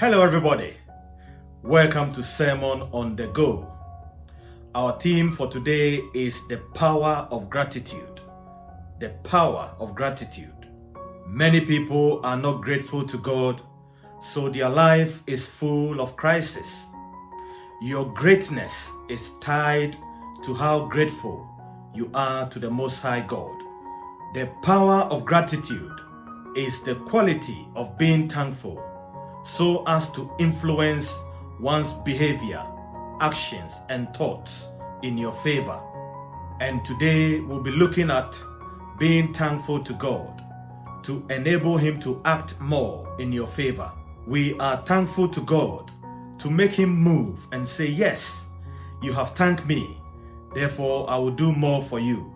Hello, everybody. Welcome to Sermon on the Go. Our theme for today is the power of gratitude. The power of gratitude. Many people are not grateful to God, so their life is full of crisis. Your greatness is tied to how grateful you are to the Most High God. The power of gratitude is the quality of being thankful so as to influence one's behavior, actions, and thoughts in your favor. And today we'll be looking at being thankful to God to enable Him to act more in your favor. We are thankful to God to make Him move and say, Yes, you have thanked me, therefore I will do more for you.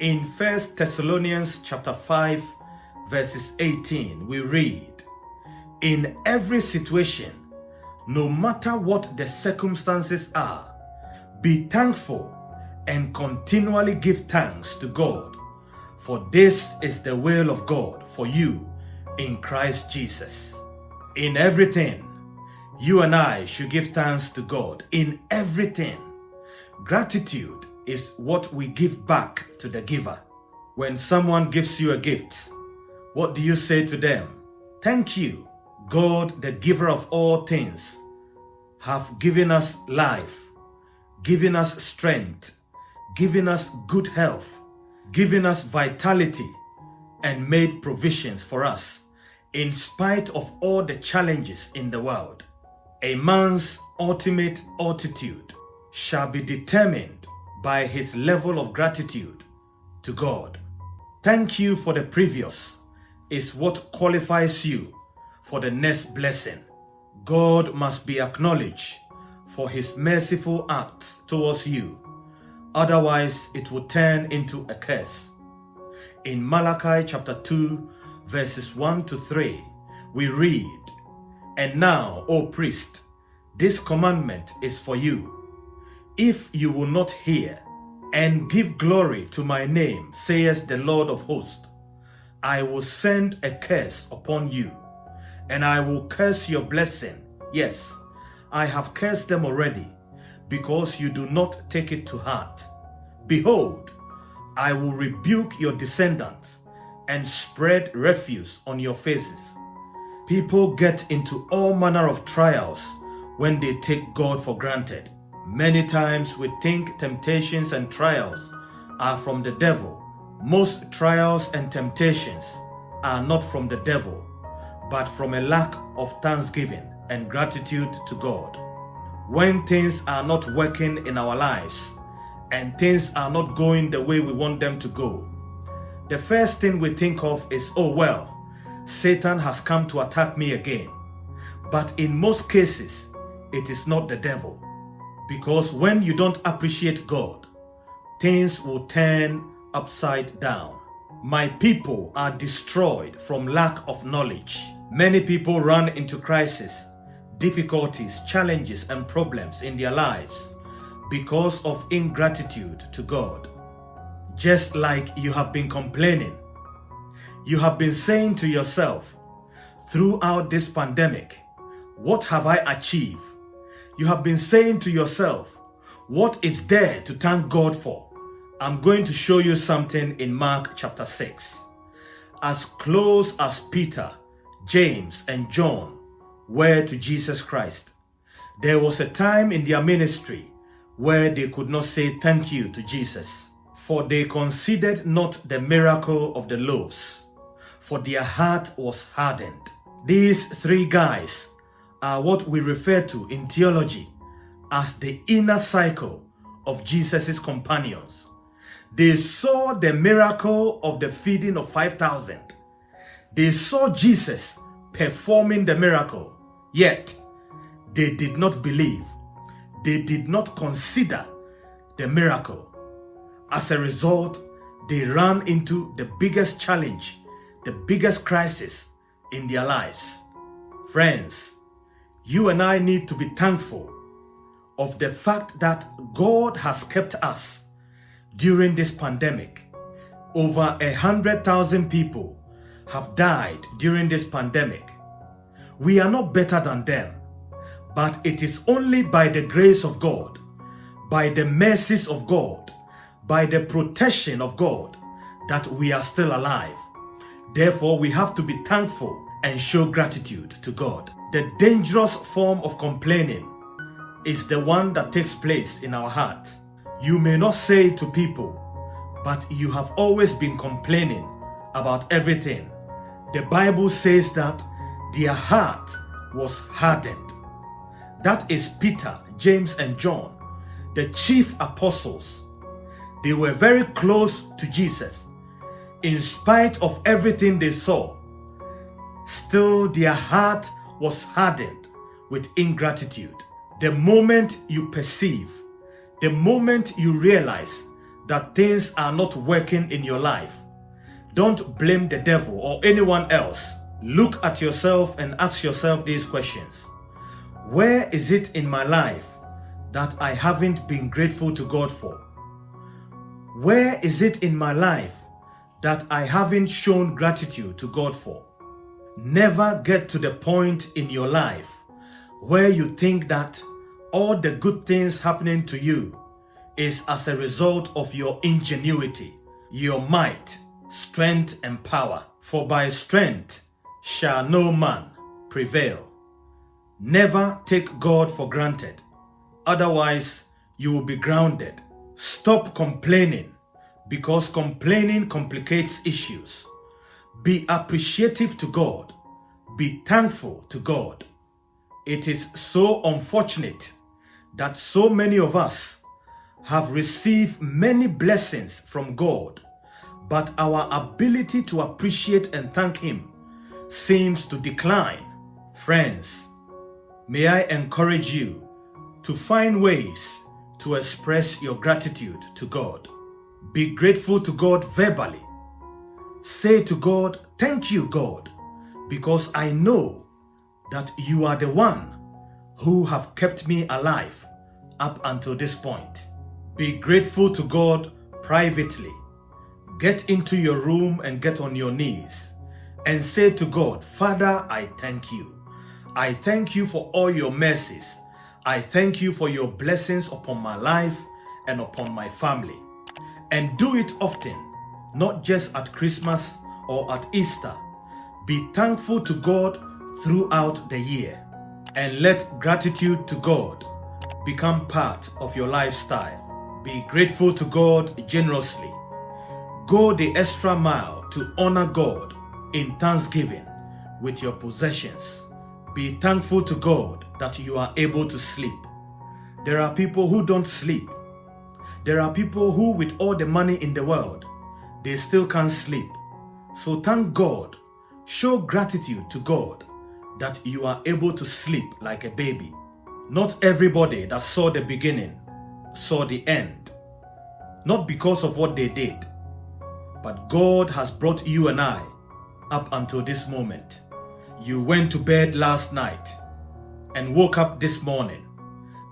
In 1 Thessalonians chapter 5, verses 18, we read, In every situation, no matter what the circumstances are, be thankful and continually give thanks to God, for this is the will of God for you in Christ Jesus. In everything, you and I should give thanks to God. In everything, gratitude is what we give back to the giver. When someone gives you a gift, what do you say to them? Thank you, God, the giver of all things, have given us life, given us strength, given us good health, given us vitality, and made provisions for us in spite of all the challenges in the world. A man's ultimate altitude shall be determined by his level of gratitude to God. Thank you for the previous is what qualifies you for the next blessing. God must be acknowledged for his merciful acts towards you. Otherwise, it will turn into a curse. In Malachi chapter 2, verses 1 to 3, we read, And now, O priest, this commandment is for you. If you will not hear and give glory to my name, says the Lord of hosts, I will send a curse upon you, and I will curse your blessing. Yes, I have cursed them already, because you do not take it to heart. Behold, I will rebuke your descendants and spread refuse on your faces. People get into all manner of trials when they take God for granted. Many times we think temptations and trials are from the devil. Most trials and temptations are not from the devil, but from a lack of thanksgiving and gratitude to God. When things are not working in our lives and things are not going the way we want them to go, the first thing we think of is, oh well, Satan has come to attack me again. But in most cases, it is not the devil. Because when you don't appreciate God, things will turn upside down. My people are destroyed from lack of knowledge. Many people run into crisis, difficulties, challenges, and problems in their lives because of ingratitude to God. Just like you have been complaining, you have been saying to yourself throughout this pandemic, what have I achieved? You have been saying to yourself, what is there to thank God for? I'm going to show you something in Mark chapter 6. As close as Peter, James, and John were to Jesus Christ, there was a time in their ministry where they could not say thank you to Jesus, for they considered not the miracle of the loaves, for their heart was hardened. These three guys are what we refer to in theology as the inner cycle of Jesus' companions. They saw the miracle of the feeding of 5,000. They saw Jesus performing the miracle, yet they did not believe. They did not consider the miracle. As a result, they ran into the biggest challenge, the biggest crisis in their lives. Friends, you and I need to be thankful of the fact that God has kept us during this pandemic. Over a hundred thousand people have died during this pandemic. We are not better than them, but it is only by the grace of God, by the mercies of God, by the protection of God that we are still alive. Therefore, we have to be thankful and show gratitude to God. The dangerous form of complaining is the one that takes place in our heart. You may not say to people, but you have always been complaining about everything. The Bible says that their heart was hardened. That is Peter, James, and John, the chief apostles. They were very close to Jesus. In spite of everything they saw, still their heart was hardened with ingratitude. The moment you perceive, the moment you realize that things are not working in your life, don't blame the devil or anyone else. Look at yourself and ask yourself these questions. Where is it in my life that I haven't been grateful to God for? Where is it in my life that I haven't shown gratitude to God for? Never get to the point in your life where you think that all the good things happening to you is as a result of your ingenuity, your might, strength, and power. For by strength shall no man prevail. Never take God for granted, otherwise, you will be grounded. Stop complaining because complaining complicates issues. Be appreciative to God. Be thankful to God. It is so unfortunate that so many of us have received many blessings from God, but our ability to appreciate and thank Him seems to decline. Friends, may I encourage you to find ways to express your gratitude to God. Be grateful to God verbally. Say to God, Thank you, God, because I know that you are the one who have kept me alive up until this point. Be grateful to God privately. Get into your room and get on your knees and say to God, Father, I thank you. I thank you for all your mercies. I thank you for your blessings upon my life and upon my family. And do it often, not just at Christmas or at Easter. Be thankful to God throughout the year and let gratitude to God become part of your lifestyle. Be grateful to God generously. Go the extra mile to honor God in thanksgiving with your possessions. Be thankful to God that you are able to sleep. There are people who don't sleep there are people who, with all the money in the world, they still can't sleep. So thank God. Show gratitude to God that you are able to sleep like a baby. Not everybody that saw the beginning saw the end. Not because of what they did, but God has brought you and I up until this moment. You went to bed last night and woke up this morning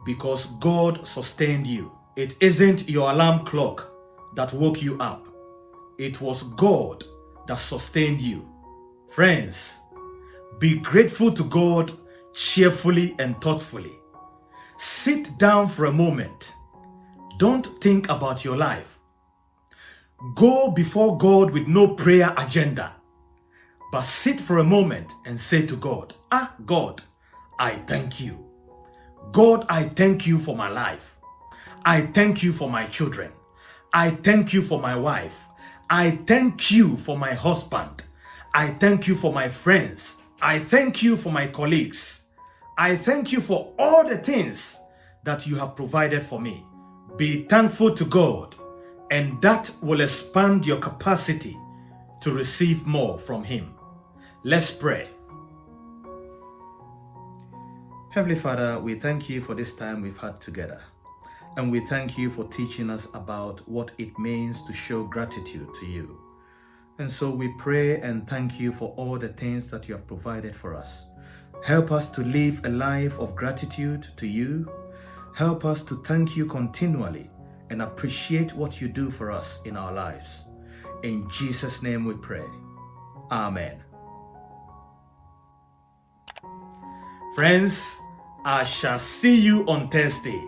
because God sustained you. It isn't your alarm clock that woke you up. It was God that sustained you. Friends, be grateful to God cheerfully and thoughtfully. Sit down for a moment. Don't think about your life. Go before God with no prayer agenda. But sit for a moment and say to God, Ah, God, I thank you. God, I thank you for my life. I thank you for my children. I thank you for my wife. I thank you for my husband. I thank you for my friends. I thank you for my colleagues. I thank you for all the things that you have provided for me. Be thankful to God, and that will expand your capacity to receive more from Him. Let's pray. Heavenly Father, we thank you for this time we've had together. And we thank you for teaching us about what it means to show gratitude to you. And so we pray and thank you for all the things that you have provided for us. Help us to live a life of gratitude to you. Help us to thank you continually and appreciate what you do for us in our lives. In Jesus' name we pray. Amen. Friends, I shall see you on Thursday.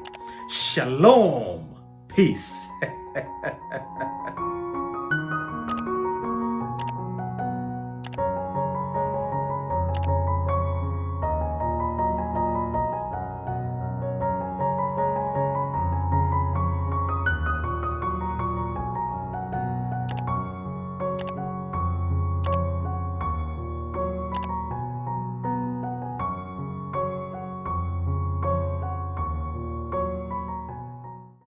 Shalom. Peace.